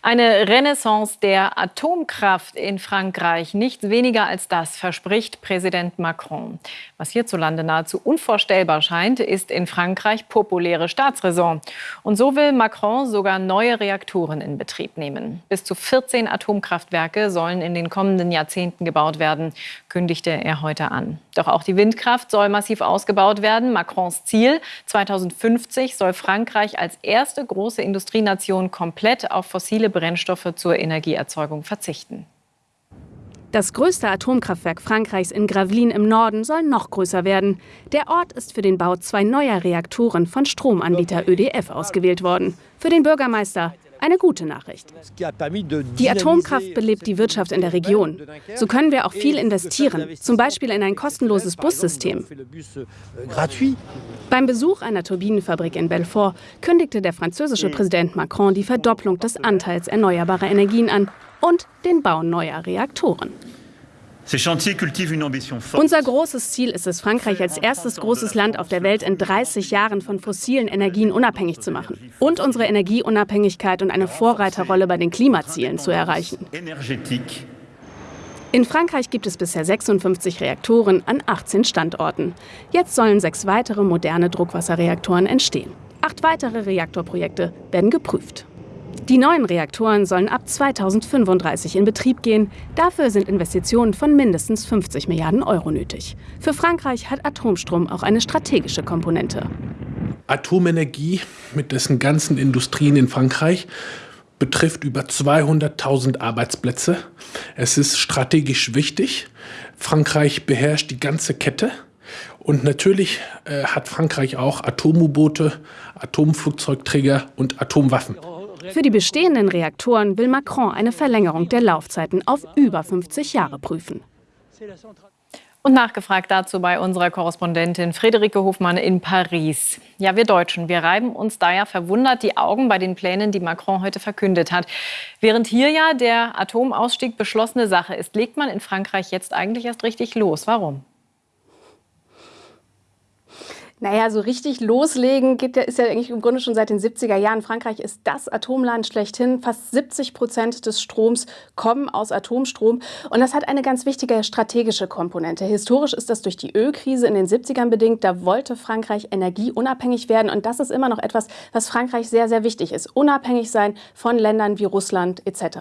Eine Renaissance der Atomkraft in Frankreich. Nichts weniger als das verspricht Präsident Macron. Was hierzulande nahezu unvorstellbar scheint, ist in Frankreich populäre Staatsräson. Und so will Macron sogar neue Reaktoren in Betrieb nehmen. Bis zu 14 Atomkraftwerke sollen in den kommenden Jahrzehnten gebaut werden, kündigte er heute an. Doch auch die Windkraft soll massiv ausgebaut werden. Macrons Ziel 2050 soll Frankreich als erste große Industrienation komplett auf fossile fossile Brennstoffe zur Energieerzeugung verzichten. Das größte Atomkraftwerk Frankreichs in Gravelines im Norden soll noch größer werden. Der Ort ist für den Bau zwei neuer Reaktoren von Stromanbieter ÖDF ausgewählt worden. Für den Bürgermeister eine gute Nachricht. Die Atomkraft belebt die Wirtschaft in der Region. So können wir auch viel investieren, zum Beispiel in ein kostenloses Bussystem. Beim Besuch einer Turbinenfabrik in Belfort kündigte der französische Präsident Macron die Verdopplung des Anteils erneuerbarer Energien an und den Bau neuer Reaktoren. Unser großes Ziel ist es, Frankreich als erstes großes Land auf der Welt in 30 Jahren von fossilen Energien unabhängig zu machen und unsere Energieunabhängigkeit und eine Vorreiterrolle bei den Klimazielen zu erreichen. In Frankreich gibt es bisher 56 Reaktoren an 18 Standorten. Jetzt sollen sechs weitere moderne Druckwasserreaktoren entstehen. Acht weitere Reaktorprojekte werden geprüft. Die neuen Reaktoren sollen ab 2035 in Betrieb gehen. Dafür sind Investitionen von mindestens 50 Milliarden Euro nötig. Für Frankreich hat Atomstrom auch eine strategische Komponente. Atomenergie mit dessen ganzen Industrien in Frankreich betrifft über 200.000 Arbeitsplätze. Es ist strategisch wichtig. Frankreich beherrscht die ganze Kette. Und natürlich äh, hat Frankreich auch Atom-U-Boote, Atomflugzeugträger und Atomwaffen. Für die bestehenden Reaktoren will Macron eine Verlängerung der Laufzeiten auf über 50 Jahre prüfen. Und nachgefragt dazu bei unserer Korrespondentin Friederike Hofmann in Paris. Ja, wir Deutschen, wir reiben uns da ja verwundert die Augen bei den Plänen, die Macron heute verkündet hat. Während hier ja der Atomausstieg beschlossene Sache ist, legt man in Frankreich jetzt eigentlich erst richtig los. Warum? Naja, so richtig loslegen geht ist ja eigentlich im Grunde schon seit den 70er Jahren. Frankreich ist das Atomland schlechthin. Fast 70 Prozent des Stroms kommen aus Atomstrom. Und das hat eine ganz wichtige strategische Komponente. Historisch ist das durch die Ölkrise in den 70ern bedingt. Da wollte Frankreich energieunabhängig werden. Und das ist immer noch etwas, was Frankreich sehr, sehr wichtig ist. Unabhängig sein von Ländern wie Russland etc.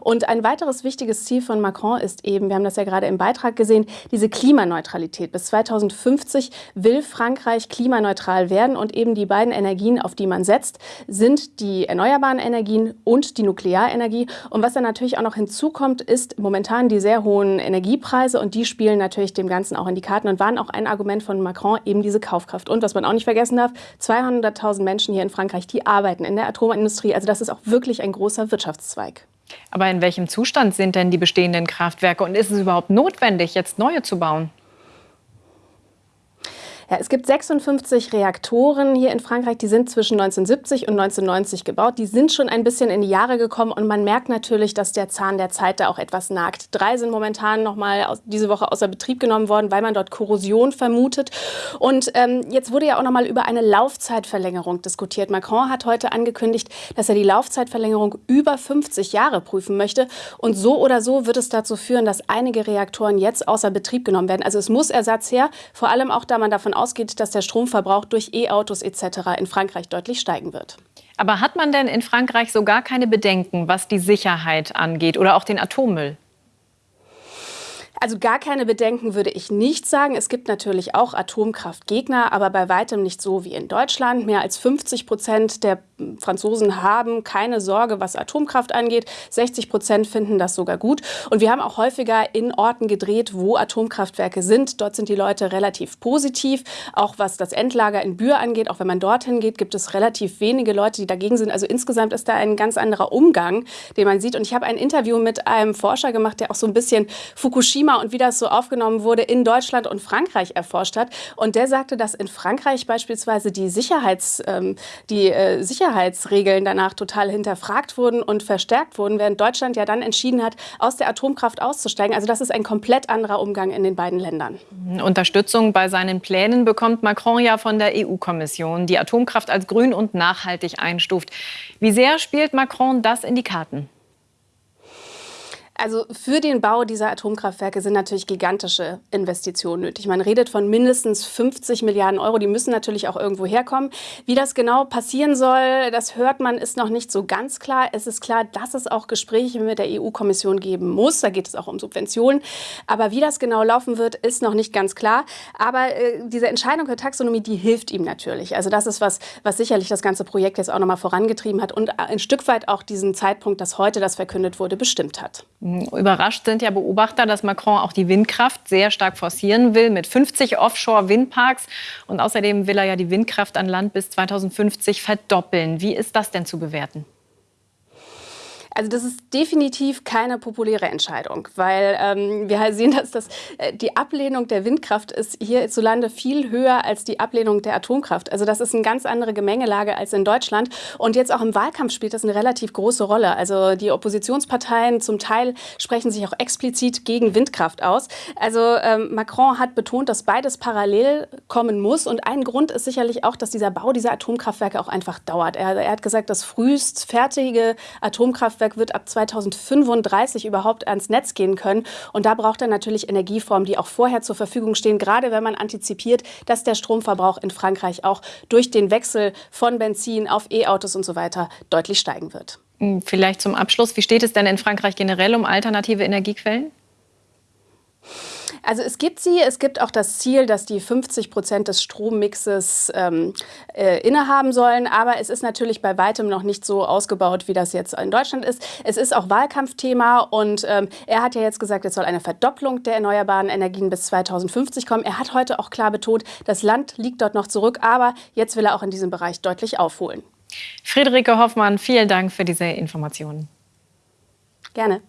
Und ein weiteres wichtiges Ziel von Macron ist eben, wir haben das ja gerade im Beitrag gesehen, diese Klimaneutralität. Bis 2050 will Frankreich Frankreich klimaneutral werden. Und eben die beiden Energien, auf die man setzt, sind die erneuerbaren Energien und die Nuklearenergie. Und was dann natürlich auch noch hinzukommt, ist momentan die sehr hohen Energiepreise. Und die spielen natürlich dem Ganzen auch in die Karten und waren auch ein Argument von Macron, eben diese Kaufkraft. Und was man auch nicht vergessen darf, 200.000 Menschen hier in Frankreich, die arbeiten in der Atomindustrie. Also das ist auch wirklich ein großer Wirtschaftszweig. Aber in welchem Zustand sind denn die bestehenden Kraftwerke? Und ist es überhaupt notwendig, jetzt neue zu bauen? Ja, es gibt 56 Reaktoren hier in Frankreich, die sind zwischen 1970 und 1990 gebaut. Die sind schon ein bisschen in die Jahre gekommen und man merkt natürlich, dass der Zahn der Zeit da auch etwas nagt. Drei sind momentan noch mal diese Woche außer Betrieb genommen worden, weil man dort Korrosion vermutet. Und ähm, jetzt wurde ja auch noch mal über eine Laufzeitverlängerung diskutiert. Macron hat heute angekündigt, dass er die Laufzeitverlängerung über 50 Jahre prüfen möchte. Und so oder so wird es dazu führen, dass einige Reaktoren jetzt außer Betrieb genommen werden. Also es muss Ersatz her, vor allem auch, da man davon ausgeht, dass der Stromverbrauch durch E-Autos etc. in Frankreich deutlich steigen wird. Aber hat man denn in Frankreich so gar keine Bedenken, was die Sicherheit angeht oder auch den Atommüll? Also gar keine Bedenken würde ich nicht sagen. Es gibt natürlich auch Atomkraftgegner, aber bei weitem nicht so wie in Deutschland. Mehr als 50 Prozent der Franzosen haben keine Sorge, was Atomkraft angeht. 60 Prozent finden das sogar gut. Und wir haben auch häufiger in Orten gedreht, wo Atomkraftwerke sind. Dort sind die Leute relativ positiv. Auch was das Endlager in Bühr angeht, auch wenn man dorthin geht, gibt es relativ wenige Leute, die dagegen sind. Also insgesamt ist da ein ganz anderer Umgang, den man sieht. Und ich habe ein Interview mit einem Forscher gemacht, der auch so ein bisschen Fukushima Thema und wie das so aufgenommen wurde in Deutschland und Frankreich erforscht hat. Und der sagte, dass in Frankreich beispielsweise die, Sicherheits, ähm, die äh, Sicherheitsregeln danach total hinterfragt wurden und verstärkt wurden, während Deutschland ja dann entschieden hat, aus der Atomkraft auszusteigen. Also das ist ein komplett anderer Umgang in den beiden Ländern. Unterstützung bei seinen Plänen bekommt Macron ja von der EU-Kommission, die Atomkraft als grün und nachhaltig einstuft. Wie sehr spielt Macron das in die Karten? Also für den Bau dieser Atomkraftwerke sind natürlich gigantische Investitionen nötig. Man redet von mindestens 50 Milliarden Euro. Die müssen natürlich auch irgendwo herkommen. Wie das genau passieren soll, das hört man, ist noch nicht so ganz klar. Es ist klar, dass es auch Gespräche mit der EU-Kommission geben muss. Da geht es auch um Subventionen. Aber wie das genau laufen wird, ist noch nicht ganz klar. Aber äh, diese Entscheidung der Taxonomie, die hilft ihm natürlich. Also das ist was, was sicherlich das ganze Projekt jetzt auch noch mal vorangetrieben hat und ein Stück weit auch diesen Zeitpunkt, dass heute das verkündet wurde, bestimmt hat. Überrascht sind ja Beobachter, dass Macron auch die Windkraft sehr stark forcieren will mit 50 Offshore-Windparks. Und außerdem will er ja die Windkraft an Land bis 2050 verdoppeln. Wie ist das denn zu bewerten? Also das ist definitiv keine populäre Entscheidung, weil ähm, wir halt sehen, dass das, äh, die Ablehnung der Windkraft ist hierzulande viel höher als die Ablehnung der Atomkraft. Also das ist eine ganz andere Gemengelage als in Deutschland. Und jetzt auch im Wahlkampf spielt das eine relativ große Rolle. Also die Oppositionsparteien zum Teil sprechen sich auch explizit gegen Windkraft aus. Also ähm, Macron hat betont, dass beides parallel kommen muss. Und ein Grund ist sicherlich auch, dass dieser Bau dieser Atomkraftwerke auch einfach dauert. Er, er hat gesagt, das frühest fertige Atomkraftwerk Kraftwerk wird ab 2035 überhaupt ans Netz gehen können. Und da braucht er natürlich Energieformen, die auch vorher zur Verfügung stehen, gerade wenn man antizipiert, dass der Stromverbrauch in Frankreich auch durch den Wechsel von Benzin auf E-Autos und so weiter deutlich steigen wird. Hm, vielleicht zum Abschluss, wie steht es denn in Frankreich generell um alternative Energiequellen? Also es gibt sie, es gibt auch das Ziel, dass die 50 Prozent des Strommixes ähm, äh, innehaben sollen. Aber es ist natürlich bei weitem noch nicht so ausgebaut, wie das jetzt in Deutschland ist. Es ist auch Wahlkampfthema und ähm, er hat ja jetzt gesagt, es soll eine Verdopplung der erneuerbaren Energien bis 2050 kommen. Er hat heute auch klar betont, das Land liegt dort noch zurück, aber jetzt will er auch in diesem Bereich deutlich aufholen. Friederike Hoffmann, vielen Dank für diese Informationen. Gerne.